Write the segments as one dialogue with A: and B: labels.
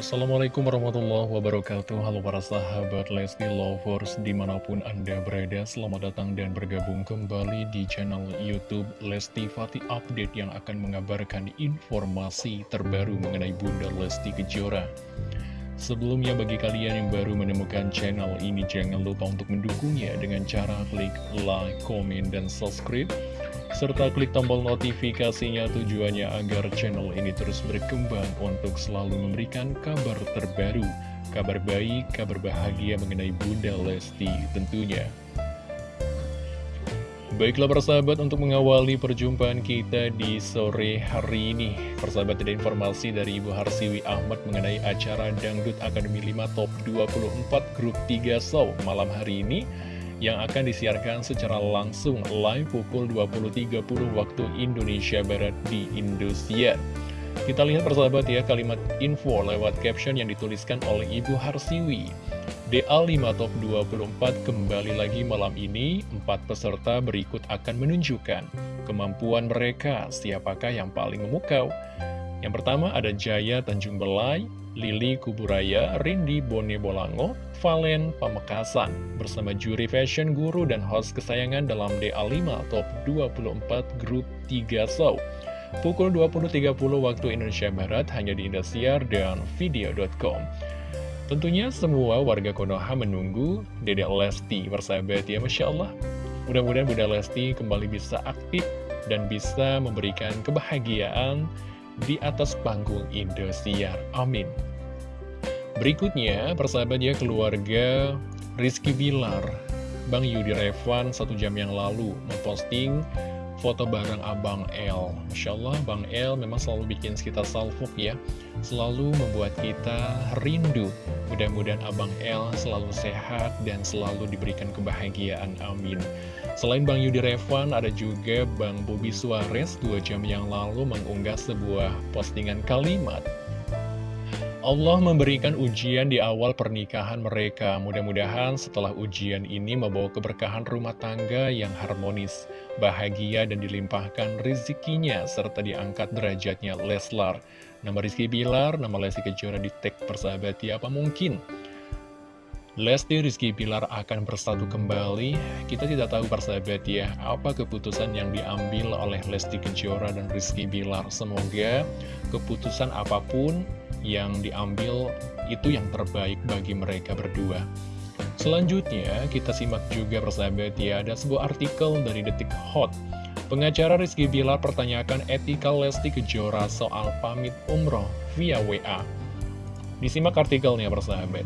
A: Assalamualaikum warahmatullahi wabarakatuh. Halo para sahabat Lesti Lovers Di mana pun anda berada Selamat datang dan bergabung kembali di channel Youtube Lesti Fatih Update Yang akan mengabarkan informasi terbaru mengenai Bunda Lesti Kejora. Sebelumnya bagi kalian yang baru menemukan channel ini Jangan lupa untuk mendukungnya dengan cara klik like, komen, dan subscribe serta klik tombol notifikasinya tujuannya agar channel ini terus berkembang untuk selalu memberikan kabar terbaru, kabar baik, kabar bahagia mengenai Bunda Lesti tentunya. Baiklah persahabat untuk mengawali perjumpaan kita di sore hari ini Persahabat ada informasi dari Ibu Harsiwi Ahmad mengenai acara Dangdut Akademi 5 Top 24 Grup 3 Show malam hari ini yang akan disiarkan secara langsung live pukul 20.30 waktu Indonesia Barat di Indosiar. Kita lihat persahabat ya kalimat info lewat caption yang dituliskan oleh Ibu Harsiwi. DA5 Top 24 kembali lagi malam ini, empat peserta berikut akan menunjukkan kemampuan mereka, siapakah yang paling memukau. Yang pertama ada Jaya Tanjung Belai, Lili Kuburaya, Rindi Bone Bolango, Valen Pamekasan bersama juri fashion guru dan host kesayangan dalam DA5 Top 24 Grup 3 Show. Pukul 20.30 waktu Indonesia Barat hanya di Indosiar dan video.com. Tentunya semua warga Konoha menunggu Dedek Lesti bersahabat ya Masya Allah. Mudah-mudahan Bunda Lesti kembali bisa aktif dan bisa memberikan kebahagiaan di atas panggung Indosiar. Amin. Berikutnya, persahabat ya keluarga Rizky Bilar, Bang Yudi Revan satu jam yang lalu memposting foto bareng Abang L. Masya Allah, Bang L memang selalu bikin kita salfuk ya. Selalu membuat kita rindu. Mudah-mudahan Abang L selalu sehat dan selalu diberikan kebahagiaan. Amin. Selain Bang Yudi Revan, ada juga Bang Bobi Suarez dua jam yang lalu mengunggah sebuah postingan kalimat Allah memberikan ujian di awal pernikahan mereka. Mudah-mudahan setelah ujian ini membawa keberkahan rumah tangga yang harmonis, bahagia dan dilimpahkan rezekinya serta diangkat derajatnya Leslar. Nama Rizky Bilar, nama Lesti Kejora di tag persahabat ya apa mungkin? Lesti Rizky Bilar akan bersatu kembali. Kita tidak tahu persahabat ya, apa keputusan yang diambil oleh Lesti Kejora dan Rizky Bilar. Semoga keputusan apa pun yang diambil itu yang terbaik bagi mereka berdua. Selanjutnya, kita simak juga persahabat ya, ada sebuah artikel dari Detik Hot. Pengacara Rizky Bilar pertanyakan etika Lesti Kejora soal pamit umroh via WA. Disimak artikelnya persahabat.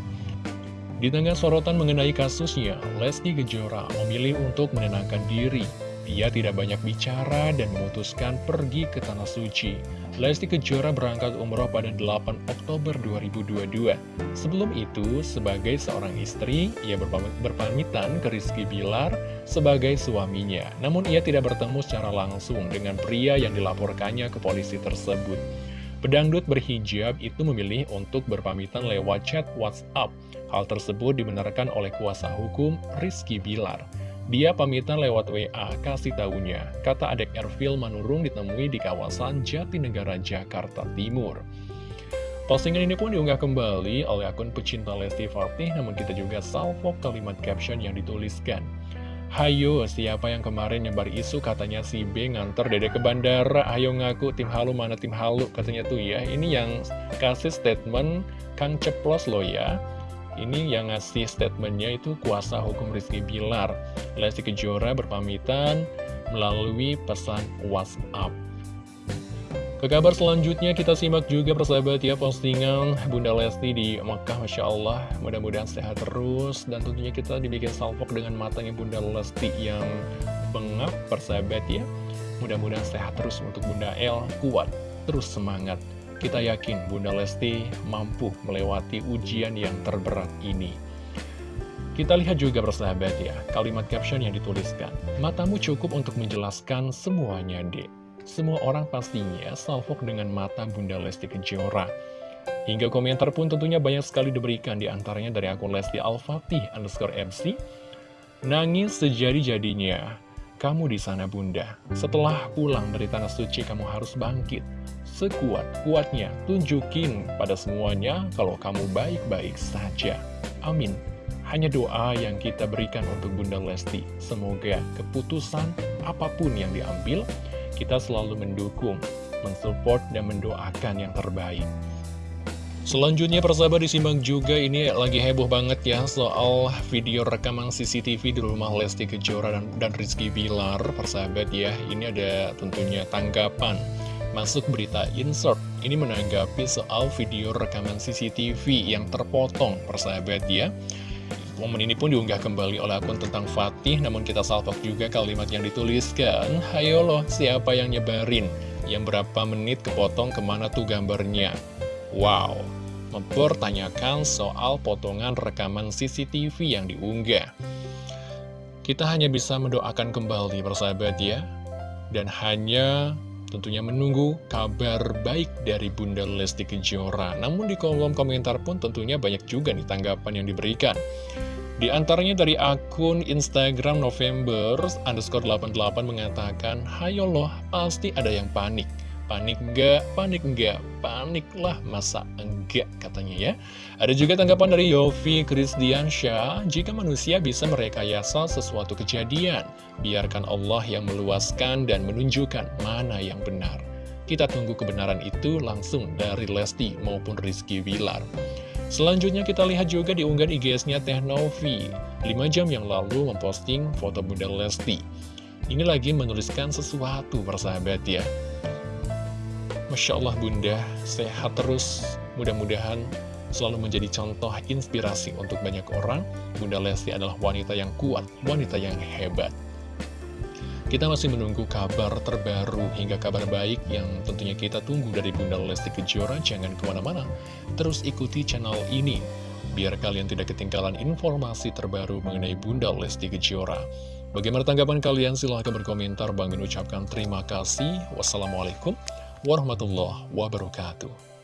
A: Di tengah sorotan mengenai kasusnya, Lesti Kejora memilih untuk menenangkan diri ia tidak banyak bicara dan memutuskan pergi ke Tanah Suci. Lesti Kejora berangkat umroh pada 8 Oktober 2022. Sebelum itu, sebagai seorang istri, ia berpamitan ke Rizky Bilar sebagai suaminya. Namun ia tidak bertemu secara langsung dengan pria yang dilaporkannya ke polisi tersebut. Pedangdut berhijab itu memilih untuk berpamitan lewat chat WhatsApp. Hal tersebut dibenarkan oleh kuasa hukum Rizky Bilar. Dia pamitan lewat WA, kasih tahunya, kata adek Ervil Manurung ditemui di kawasan Jatinegara, Jakarta Timur. Postingan ini pun diunggah kembali oleh akun pecinta Lesti Fatih, namun kita juga salvo kalimat caption yang dituliskan. Hayo, siapa yang kemarin nyebar isu katanya si B nganter dede ke bandara, ayo ngaku tim halu mana tim halu, katanya tuh ya. Ini yang kasih statement Kang Ceplos loh ya. Ini yang ngasih statementnya itu kuasa hukum Rizky Bilar. Lesti Kejora berpamitan melalui pesan WhatsApp. Ke kabar selanjutnya kita simak juga persahabat ya postingan Bunda Lesti di Mekah Masya Allah Mudah-mudahan sehat terus dan tentunya kita dibikin salvok dengan matanya Bunda Lesti yang bengap persahabat ya Mudah-mudahan sehat terus untuk Bunda El kuat terus semangat kita yakin Bunda Lesti mampu melewati ujian yang terberat ini. Kita lihat juga persahabat ya, kalimat caption yang dituliskan. Matamu cukup untuk menjelaskan semuanya, dek. Semua orang pastinya salvok dengan mata Bunda Lesti Kejora. Hingga komentar pun tentunya banyak sekali diberikan di antaranya dari akun Lesti Al-Fatih underscore MC. Nangis sejadi-jadinya, kamu di sana bunda. Setelah pulang dari Tanah Suci kamu harus bangkit. Sekuat-kuatnya. Tunjukin pada semuanya kalau kamu baik-baik saja. Amin. Hanya doa yang kita berikan untuk Bunda Lesti. Semoga keputusan apa pun yang diambil, kita selalu mendukung, mensupport, dan mendoakan yang terbaik. Selanjutnya persahabat disimak juga ini lagi heboh banget ya soal video rekaman CCTV di rumah Lesti Kejora dan, dan Rizky Bilar Persahabat ya ini ada tentunya tanggapan masuk berita insert. Ini menanggapi soal video rekaman CCTV yang terpotong. Persahabat ya Momen ini pun diunggah kembali oleh akun tentang Fatih Namun kita salvok juga kalimat yang dituliskan Hayo loh siapa yang nyebarin? Yang berapa menit kepotong ke mana tuh gambarnya? Wow, mempertanyakan soal potongan rekaman CCTV yang diunggah. Kita hanya bisa mendoakan kembali persahabat ya, dan hanya tentunya menunggu kabar baik dari Bunda Lesti Kejora. Namun di kolom komentar pun tentunya banyak juga nih tanggapan yang diberikan. Di antaranya dari akun Instagram November underscore 88 mengatakan, Hayo loh, pasti ada yang panik. Panik enggak? Panik enggak? Paniklah masa enggak katanya ya. Ada juga tanggapan dari Yofi Krisdiansyah, jika manusia bisa merekayasa sesuatu kejadian, biarkan Allah yang meluaskan dan menunjukkan mana yang benar. Kita tunggu kebenaran itu langsung dari Lesti maupun Rizky Wilar. Selanjutnya kita lihat juga di unggahan IGS-nya Teh Novi, 5 jam yang lalu memposting foto Bunda Lesti. Ini lagi menuliskan sesuatu persahabat ya. Masya Allah Bunda, sehat terus. Mudah-mudahan selalu menjadi contoh inspirasi untuk banyak orang. Bunda Lesti adalah wanita yang kuat, wanita yang hebat. Kita masih menunggu kabar terbaru hingga kabar baik yang tentunya kita tunggu dari Bunda Lesti Kejora. Jangan ke mana-mana, terus ikuti channel ini. Biar kalian tidak ketinggalan informasi terbaru mengenai Bunda Lesti Kejora. Bagaimana tanggapan kalian? Silahkan berkomentar. Bang ucapkan terima kasih. Wassalamualaikum warahmatullahi wabarakatuh.